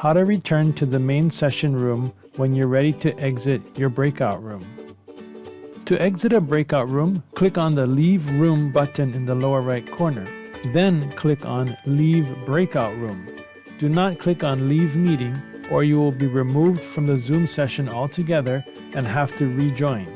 How to return to the main session room when you're ready to exit your breakout room. To exit a breakout room, click on the Leave Room button in the lower right corner. Then click on Leave Breakout Room. Do not click on Leave Meeting or you will be removed from the Zoom session altogether and have to rejoin.